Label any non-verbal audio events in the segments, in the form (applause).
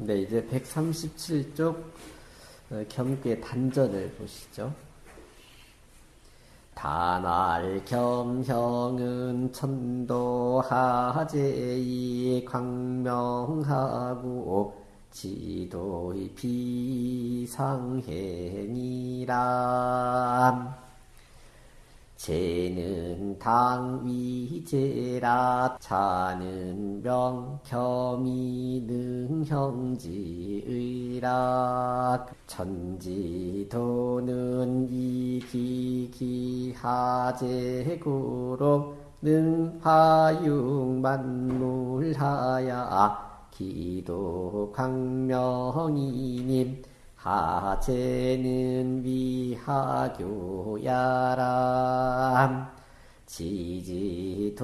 네, 이제 137쪽 어, 겸괴 단전을 보시죠. 단알 겸형은 천도하제이 광명하고 지도의 비상행이라 재는 당위제라 차는 명겸이 능형지의락 천지도는 이기기하제구로 능화육만물하야. 기도 광명이님 하체는 위하교야람 지지도는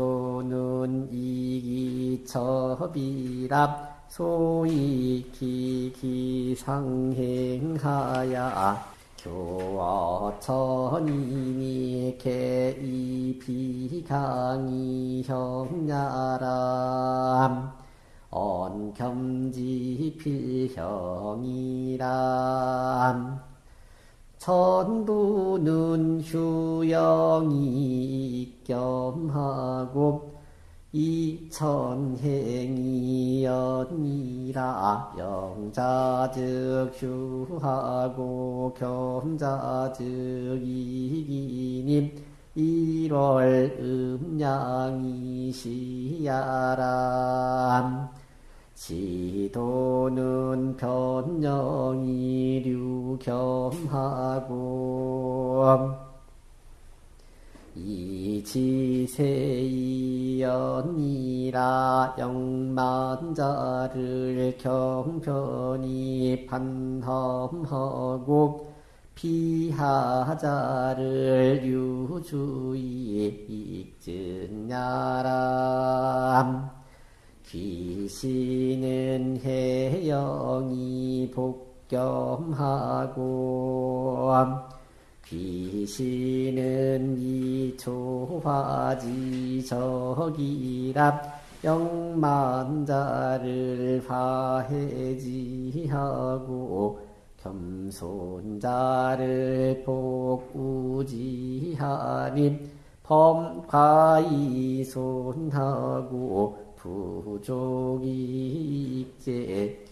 이기첩이랍 소위 기기상행하야. 교어천이니 개이비강이 형야람 언겸지 필형이람 천부는 휴영이 겸하고 이천행이 연이라 영자즉 휴하고 겸자즉 이기님 일월 음양이시야람 지도는 변영이 류겸하고 이지세이연이라 영만자를 경편이 판험하고 피하자를 유주의 익증야람 귀신은 해영이 복겸하고 귀신은 이초화지 적이랍 영만자를 화해지하고 겸손자를 복우지하님 범과이손하고 부족이 익제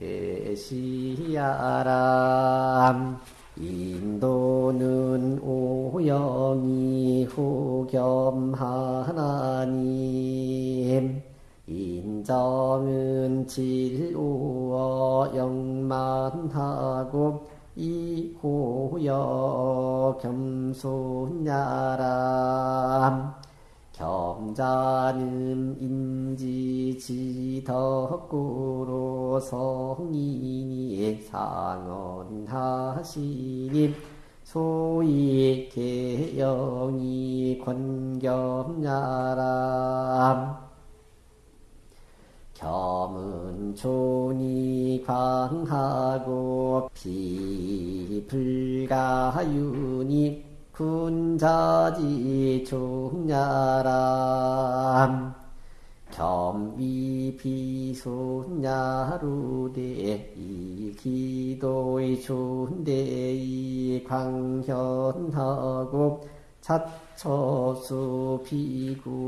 계시야람 인도는 오영이 후겸하나님 인정은 질오어 영만하고 이호여 겸손야람 겸자는 인지지덕구로 성인이 상언하시니 소위 개영이 권겸야람. 겸은 존이 광하고 비불가윤이 군자지 종야람 겸위비소냐루대 이 기도의 존대의 광현하고 차처수 비구리나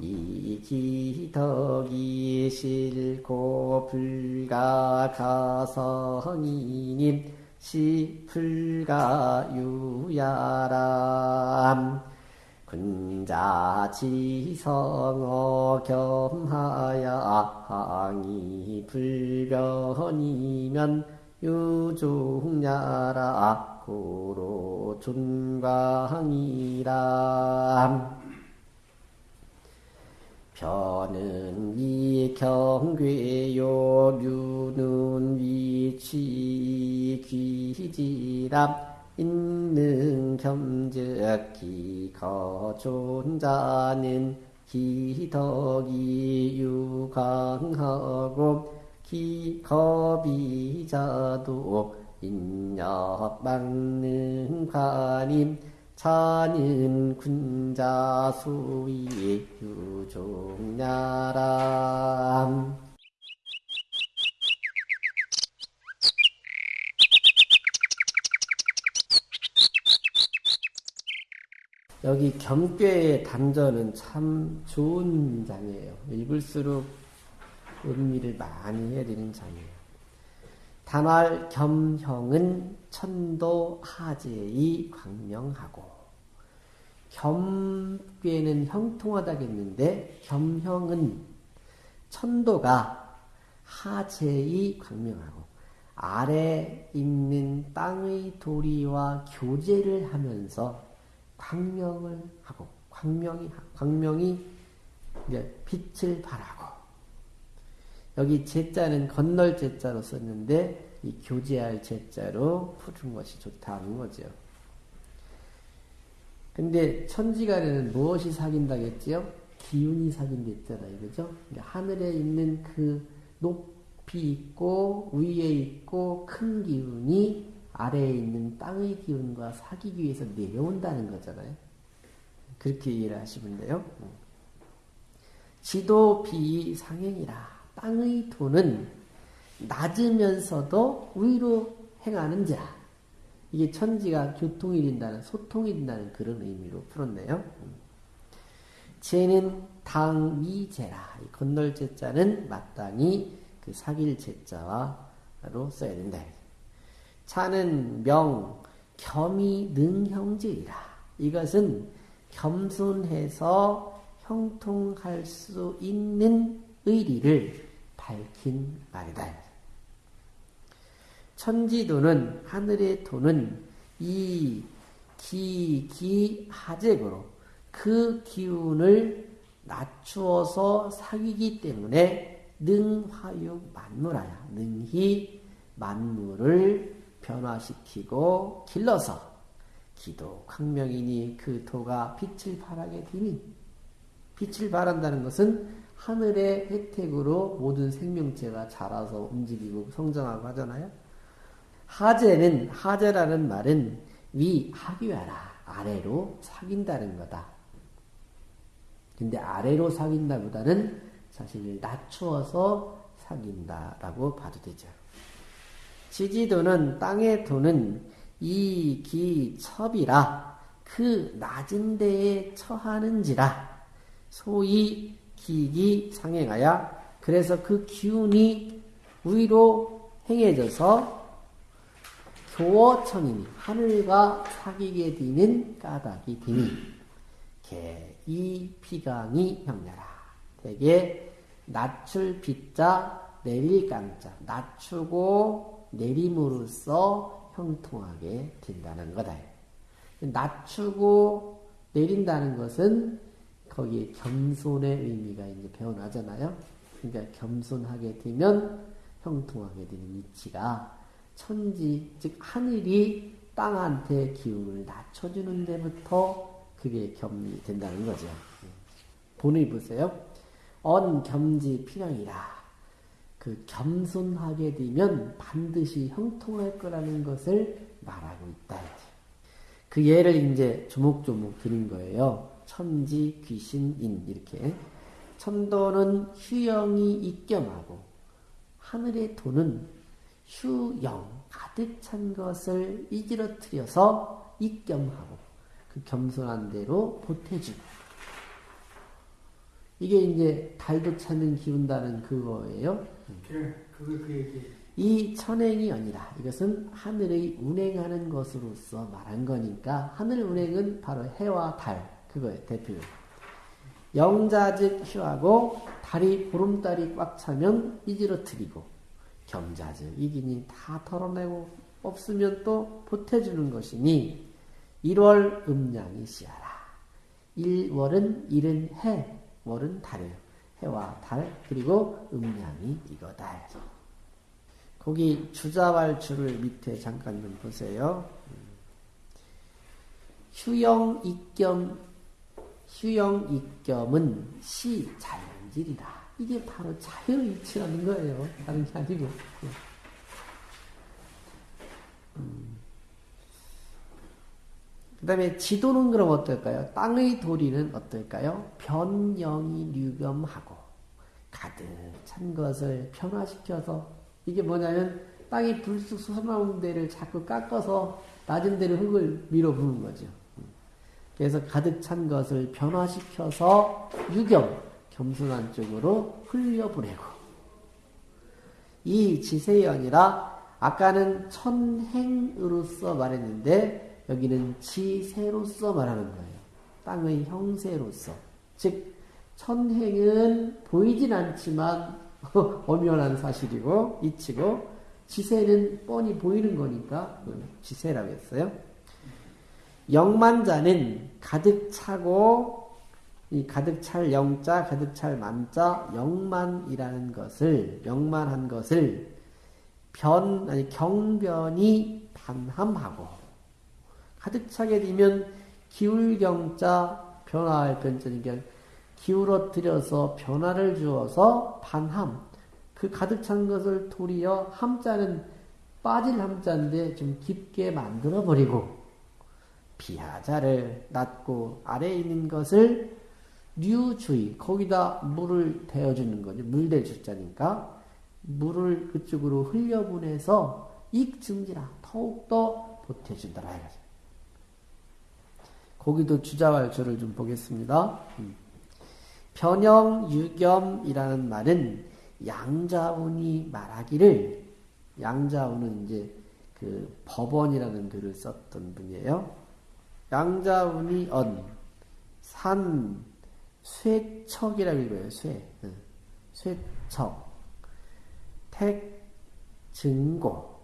이 기덕이 싫고 불가가성이님 시풀가유야람. 군자지성어 겸하야 항이 불변이면 유종야라. 고로 존광이람 변은 이 경괴요 류는 위치 귀지람 있는 겸적기 거존자는 기덕이 유광하고 기겁이자도 인력망는 관임 차는 군자수의 유종야람 여기 겸괴의 단전은 참 좋은 장이에요. 읽을수록 의미를 많이 해야 되는 장이에요. 단할 겸형은 천도 하재의 광명하고 겸괴는 형통하다겠는데 겸형은 천도가 하재의 광명하고 아래 있는 땅의 도리와 교제를 하면서 광명을 하고 광명이 광명이 이제 빛을 발하고 여기 제자는 건널 제자로 썼는데 이 교제할 제자로 푸는 것이 좋다는 거죠. 근데 천지간에는 무엇이 사귄다겠지요? 기운이 사귄댔잖아요. 그죠? 하늘에 있는 그 높이 있고 위에 있고 큰 기운이 아래에 있는 땅의 기운과 사귀기 위해서 내려온다는 거잖아요. 그렇게 이해를 하시면 돼요. 지도 비 상행이라. 땅의 도는 낮으면서도 위로 행하는 자. 이게 천지가 교통이 된다는, 소통이 된다는 그런 의미로 풀었네요. 제는 당미제라. 건널 제자는 마땅히 그 사귈 제자와로 써야 된다. 차는 명, 겸이 능형제이라. 이것은 겸손해서 형통할 수 있는 의리를 밝힌 말이다. 천지도는 하늘의 도는 이 기, 기, 하재고로 그 기운을 낮추어서 사귀기 때문에 능화육 만물하야 능히 만물을 변화시키고 길러서 기도 광명이니 그 도가 빛을 발하게 되니 빛을 발한다는 것은 하늘의 혜택으로 모든 생명체가 자라서 움직이고 성장하고 하잖아요. 하재는 하재라는 말은 위 하교하라 아래로 사귄다는 거다. 근데 아래로 사귄다보다는 사실 낮추어서 사귄다라고 봐도 되죠. 지지도는 땅의 도는 이 기첩이라 그 낮은 데에 처하는지라. 소위 기기 상행하여 그래서 그 기운이 위로 행해져서 교어천이니 하늘과 사귀게 되는 까닭이 되니. 개이 피강이 형냐라. 대개 낮출 빗자 내릴 강자 낮추고 내림으로써 형통하게 된다는 거다. 낮추고 내린다는 것은 거기에 겸손의 의미가 이제 배어나잖아요. 그러니까 겸손하게 되면 형통하게 되는 위치가 천지, 즉 하늘이 땅한테 기운을 낮춰주는 데부터 그게 겸이 된다는 거죠. 본을 보세요. 언 겸지 필형이라. 그 겸손하게 되면 반드시 형통할 거라는 것을 말하고 있다. 그 예를 이제 조목조목 드린 거예요. 천지, 귀신, 인 이렇게 천도는 휴영이 입겸하고 하늘의 도는 휴영 가득 찬 것을 이지러뜨려서 입겸하고 그 겸손한 대로 보태주고 이게 이제 달도 찾는 기운다는 그거예요. 그래, 그거 그 얘기. 이 천행이 아니라 이것은 하늘의 운행하는 것으로서 말한 거니까 하늘 운행은 바로 해와 달 그거예요 대표. 영자즉 휴하고 달이 보름달이 꽉 차면 이지러뜨리고 겸자즉 이기니 다 털어내고 없으면 또 보태주는 것이니 1월 음양이 시하라. 1월은 일은 해, 월은 달이에요. 해와 달 그리고 음양이 이거다. 거기 주자왈주를 밑에 잠깐 좀 보세요. 휴영 입겸 휴영 입겸은 시 자연질이다. 이게 바로 자연의 이치라는 거예요. 다른 게 아니고. 음. 그 다음에 지도는 그럼 어떨까요? 땅의 도리는 어떨까요? 변영이 류겸하고 가득 찬 것을 변화시켜서 이게 뭐냐면 땅이 불쑥 솟아나온 데를 자꾸 깎아서 낮은 데를 흙을 밀어 부는 거죠. 그래서 가득 찬 것을 변화시켜서 유경, 겸손한 쪽으로 흘려보내고 이 지세연이라 아까는 천행으로서 말했는데 여기는 지세로서 말하는 거예요. 땅의 형세로서. 즉 천행은 보이진 않지만 (laughs) 엄연한 사실이고 이치고 지세는 뻔히 보이는 거니까 지세라고 했어요. 영만자는 가득 차고 이 가득 찰 영자, 가득 찰 만자, 영만이라는 것을 영만한 것을 변 아니 경변이 반함하고 가득 차게 되면 기울경자 변화할 변자니까 기울어뜨려서 변화를 주어서 반함 그 가득 찬 것을 도리어 함자는 빠질 함자인데 좀 깊게 만들어 버리고 비하자를 낮고 아래에 있는 것을 류주의 거기다 물을 대어주는 거죠. 물대 주자니까 물을 그쪽으로 흘려보내서 익증지라 더욱더 보태준다라 이거죠. 거기도 주자왈조를 좀 보겠습니다. 음. 변형 유겸이라는 말은 양자운이 말하기를 양자운은 이제 그 법원이라는 글을 썼던 분이에요. 양자운이 언, 산, 쇠척이라고 읽어요. 쇠, 쇠척, 택, 증고.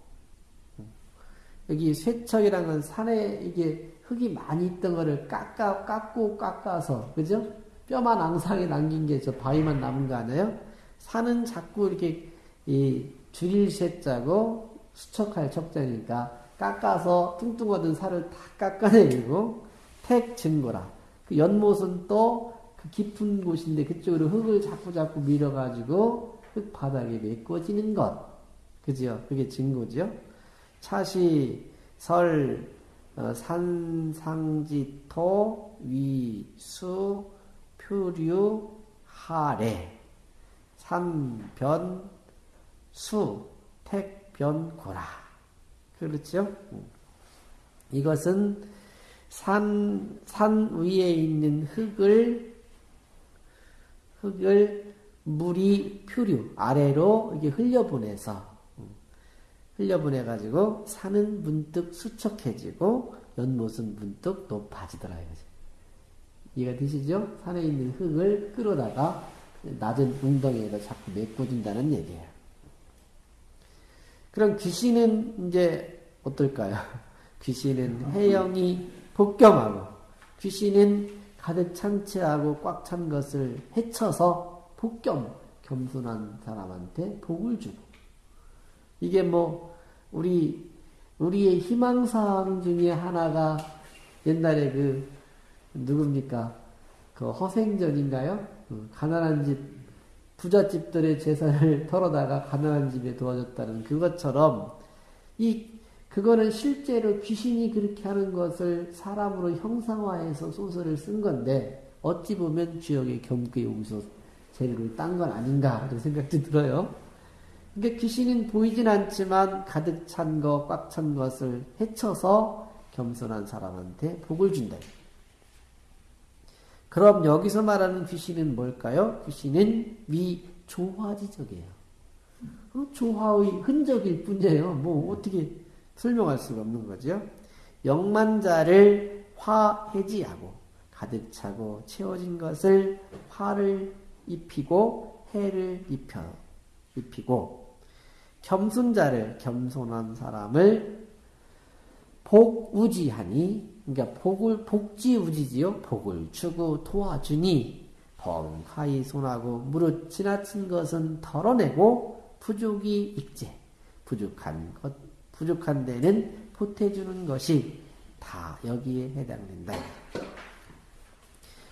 여기 쇠척이라는 건 산에 이게 흙이 많이 있던 거를 깎아, 깎고 깎아서, 그죠? 뼈만 앙상에 남긴 게 저 바위만 남은 거 아니에요? 산은 자꾸 이렇게 이 줄일 쇠자고 수척할 척자니까 깎아서 뚱뚱하던 살을 다 깎아내리고 택 증거라. 그 연못은 또 그 깊은 곳인데 그쪽으로 흙을 자꾸 자꾸 밀어가지고 흙 바닥에 메꿔지는 것. 그죠? 그게 증거죠. 차시, 설, 어, 산상지토, 위, 수, 표류, 하래. 삼변, 수, 택, 변, 고라. 그렇죠? 이것은 산, 산 위에 있는 흙을, 흙을 물이 표류, 아래로 이렇게 흘려보내서, 흘려보내가지고 산은 문득 수척해지고 연못은 문득 높아지더라 이거지. 이해가 되시죠? 산에 있는 흙을 끌어다가 낮은 웅덩이에다 자꾸 메꿔준다는 얘기예요. 그럼 귀신은 이제 어떨까요? (laughs) 귀신은 해영이 복겸하고 귀신은 가득 찬치하고 꽉 찬 것을 헤쳐서 복겸 겸손한 사람한테 복을 주고 이게 뭐 우리 우리의 희망사항 중에 하나가 옛날에 그 누굽니까 그 허생전인가요? 어, 가난한 집, 부잣집들의 재산을 (laughs) 털어다가 가난한 집에 도와줬다는 그것처럼, 이, 그거는 실제로 귀신이 그렇게 하는 것을 사람으로 형상화해서 소설을 쓴 건데, 어찌 보면 주역의 겸께 용서 재료를 딴 건 아닌가, 이런 생각도 들어요. 그러니까 귀신은 보이진 않지만 가득 찬 것, 꽉 찬 것을 헤쳐서 겸손한 사람한테 복을 준다. 그럼 여기서 말하는 귀신은 뭘까요? 귀신은 미조화지적이에요. 어, 조화의 흔적일 뿐이에요. 뭐 어떻게 설명할 수가 없는 거죠. 영만자를 화해지하고 가득 차고 채워진 것을 화를 입히고 해를 입혀 입히고 겸손자를 겸손한 사람을 복우지하니 그러니까 복을 복지우지지요. 복을 주고 도와주니 범하이 손하고 무릇 지나친 것은 덜어내고 부족이 익제 부족한 것 부족한 데는 보태주는 것이 다 여기에 해당된다.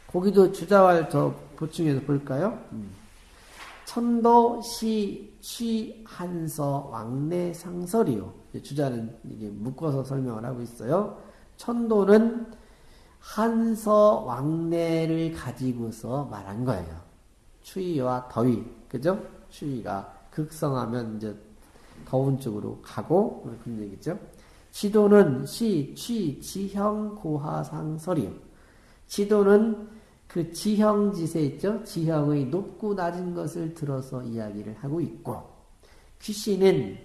거기도 주자왈 더 보충해서 볼까요? 음. 천도 시, 취, 한서, 왕래, 상설이요. 주자는 이게 묶어서 설명을 하고 있어요. 천도는 한서 왕래를 가지고서 말한 거예요. 추위와 더위, 그죠? 추위가 극성하면 이제 더운 쪽으로 가고 그런 얘기죠. 지도는 시, 취, 지형, 고하상설이요. 지도는 그 지형지세 있죠? 지형의 높고 낮은 것을 들어서 이야기를 하고 있고, 귀신은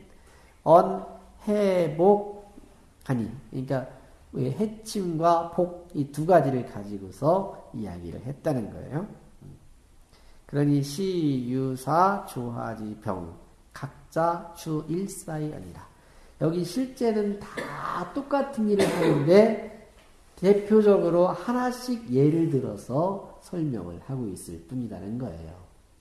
언, 해, 복, 아니, 그러니까 해침과 복 이 두 가지를 가지고서 이야기를 했다는 거예요. 그러니 시, 유, 사, 조하지, 병 각자 주 일사이 아니라 여기 실제는 다 똑같은 일을 하는데 대표적으로 하나씩 예를 들어서 설명을 하고 있을 뿐이라는 거예요.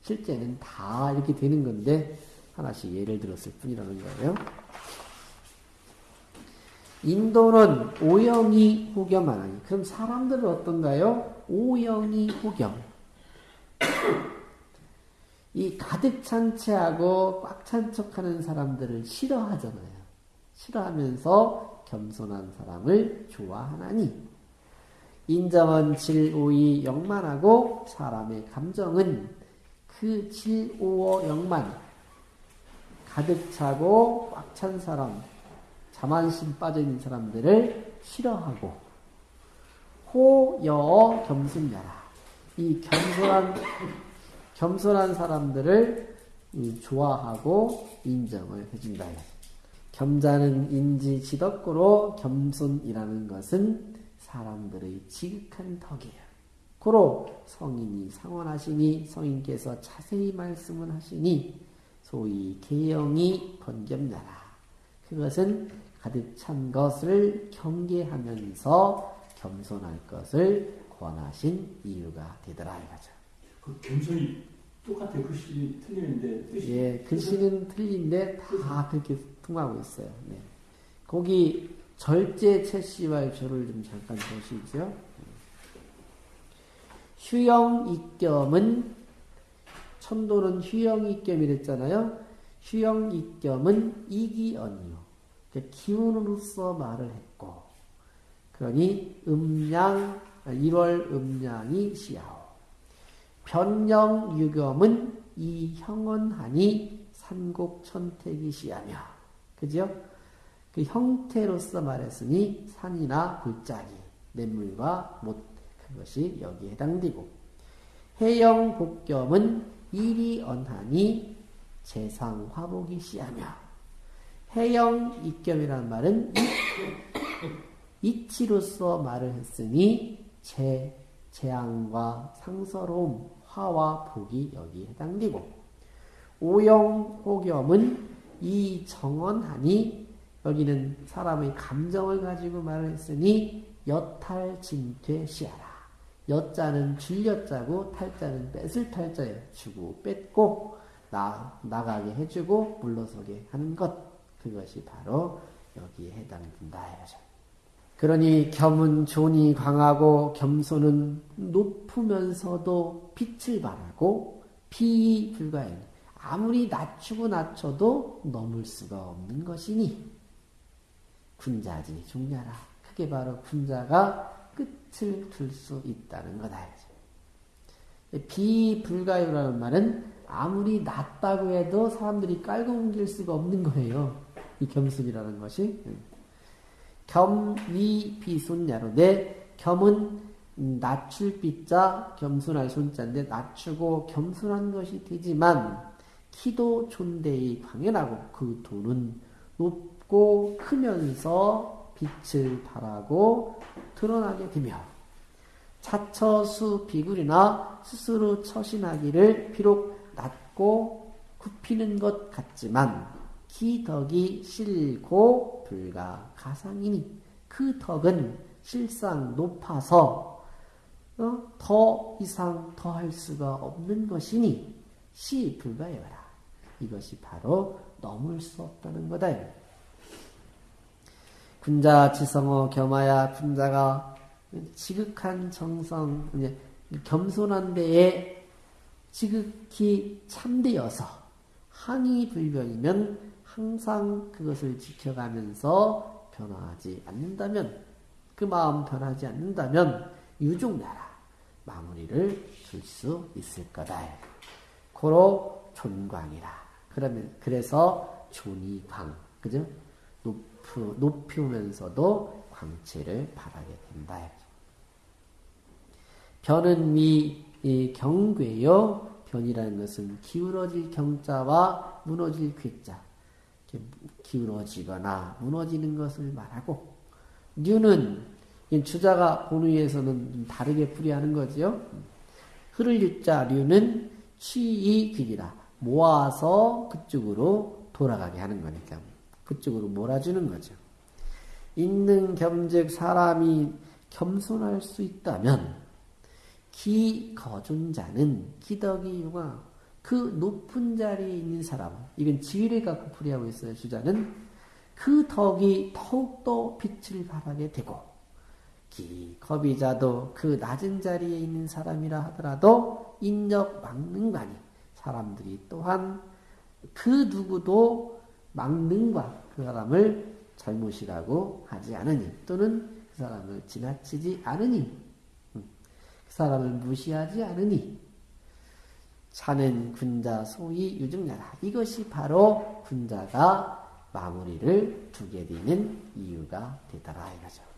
실제는 다 이렇게 되는 건데 하나씩 예를 들었을 뿐이라는 거예요. 인도는 오영이 호겸하나니 그럼 사람들은 어떤가요? 오영이 호겸 이 가득 찬 채하고 꽉 찬 척하는 사람들을 싫어하잖아요. 싫어하면서 겸손한 사람을 좋아하나니. 인정은 질오이 영만하고 사람의 감정은 그 질오어 영만. 가득 차고 꽉 찬 사람 자만심 빠져 있는 사람들을 싫어하고. 호여 겸손야라. 이 겸손한 겸손한 사람들을 좋아하고 인정을 해준다. 겸자는 인지 지덕구로 겸손이라는 것은 사람들의 지극한 덕이에요. 고로 성인이 상원하시니 성인께서 자세히 말씀을 하시니 소위 개영이 번겸나라. 그것은 가득 찬 것을 경계하면서 겸손할 것을 권하신 이유가 되더라 이거죠. 그 겸손이 똑같아요. 글씨 틀리는데 뜻이. 예, 글씨는 틀린데 다 그렇게 통하고 있어요. 네. 거기 절제 채씨와의 조를 좀 잠깐 보시죠. 휴영 입겸은 천도는 휴영 입겸이랬잖아요. 휴영 입겸은 이기언이요. 그러니까 기운으로서 말을 했고, 그러니 음양 1월 음양이 시야오. 변령 유겸은 이 형언하니 산곡 천택이 시하며, 그죠? 그 형태로서 말했으니 산이나 골짜기, 냇물과 못 그것이 여기에 해당되고. 해영 복겸은 일이 언하니 재상 화복이 시하며. 해영 입겸이라는 말은 (coughs) 이치로서 말을 했으니 재 재앙과 상서로움, 화와 복이 여기에 해당되고. 오영 호겸은 이 정언하니 여기는 사람의 감정을 가지고 말을 했으니 여탈 진퇴 시하라. 여자는 줄여자고 탈자는 뺏을 탈자에 주고 뺏고 나, 나가게 해주고 물러서게 하는 것 그것이 바로 여기에 해당된다. 그러니 겸은 존이 강하고 겸손은 높으면서도 빛을 발하고 비 불가인 아무리 낮추고 낮춰도 넘을 수가 없는 것이니 군자지 중냐라. 그게 바로 군자가 끝을 둘 수 있다는 거다. 비불가유라는 말은 아무리 낮다고 해도 사람들이 깔고 옮길 수가 없는 거예요. 이 겸손이라는 것이. 겸위 비손야로 내 겸은 낮출 빗자 겸손할 손자인데 낮추고 겸손한 것이 되지만 키도 존대의 광연하고 그 돈은 높 작고 크면서 빛을 발하고 드러나게 되며 차처수 비굴이나 스스로 처신하기를 비록 낮고 굽히는 것 같지만 기덕이 실고 불가 가상이니 그 덕은 실상 높아서 어? 더 이상 더할 수가 없는 것이니 시 불가여라. 이것이 바로 넘을 수 없다는 거다. 군자 지성어 겸하야 군자가 지극한 정성, 겸손한 데에 지극히 참되어서 항의 불변이면 항상 그것을 지켜가면서 변화하지 않는다면 그 마음 변하지 않는다면 유종나라 마무리를 줄 수 있을 거다. 고로 존광이라. 그러면 그래서 존이광 그죠? 높으, 높으면서도 광채를 바라게 된다. 변은 미 이, 경괴요. 변이라는 것은 기울어질 경자와 무너질 괴자. 기울어지거나 무너지는 것을 말하고 류는 이 주자가 본의에서는 좀 다르게 풀이하는 거지요. 흐를 유자 류는 취이 길이라 모아서 그쪽으로 돌아가게 하는 거니까 그쪽으로 몰아주는 거죠. 있는 겸즉 사람이 겸손할 수 있다면 기 거존자는 기덕이 융화 그 높은 자리에 있는 사람 이건 지위를 갖고 풀이하고 있어요 주자는 그 덕이 더욱더 빛을 발하게 되고 기 거비자도 그 낮은 자리에 있는 사람이라 하더라도 인적 막능관이 사람들이 또한 그 누구도 막능과 그 사람을 잘못이라고 하지 않으니 또는 그 사람을 지나치지 않으니 그 사람을 무시하지 않으니 차는 군자 소위 유증자라 이것이 바로 군자가 마무리를 두게 되는 이유가 되더라 이거죠.